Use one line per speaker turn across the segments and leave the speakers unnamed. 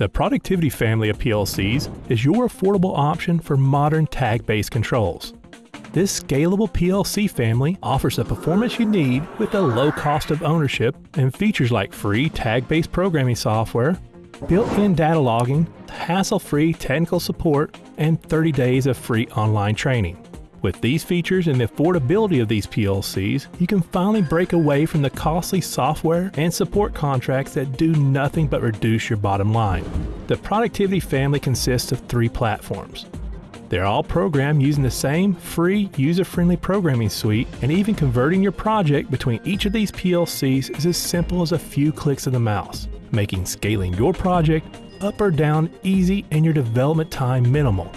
The Productivity family of PLCs is your affordable option for modern tag-based controls. This scalable PLC family offers the performance you need with a low cost of ownership and features like free tag-based programming software, built-in data logging, hassle-free technical support, and 30 days of free online training. With these features and the affordability of these PLCs, you can finally break away from the costly software and support contracts that do nothing but reduce your bottom line. The Productivity family consists of three platforms. They're all programmed using the same free, user-friendly programming suite, and even converting your project between each of these PLCs is as simple as a few clicks of the mouse, making scaling your project up or down easy and your development time minimal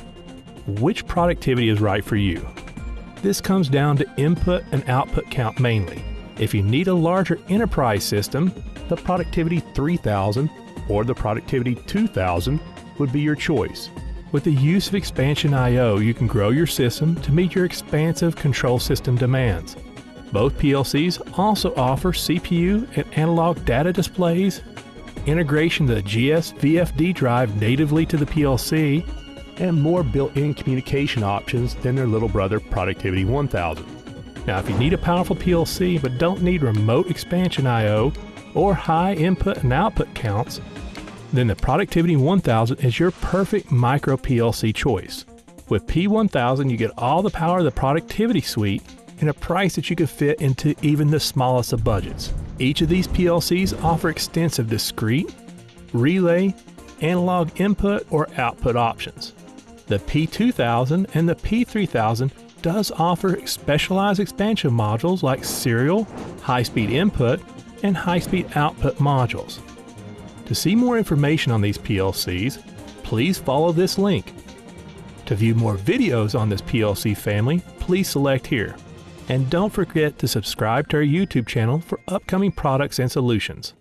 which productivity is right for you. This comes down to input and output count mainly. If you need a larger enterprise system, the Productivity 3000 or the Productivity 2000 would be your choice. With the use of Expansion I.O., you can grow your system to meet your expansive control system demands. Both PLCs also offer CPU and analog data displays, integration of the GS VFD drive natively to the PLC, and more built-in communication options than their little brother Productivity 1000. Now if you need a powerful PLC but don't need remote expansion I.O. or high input and output counts, then the Productivity 1000 is your perfect micro PLC choice. With P1000 you get all the power of the Productivity Suite and a price that you can fit into even the smallest of budgets. Each of these PLCs offer extensive discrete, relay, analog input or output options. The P2000 and the P3000 does offer specialized expansion modules like serial, high-speed input, and high-speed output modules. To see more information on these PLCs, please follow this link. To view more videos on this PLC family, please select here. And don't forget to subscribe to our YouTube channel for upcoming products and solutions.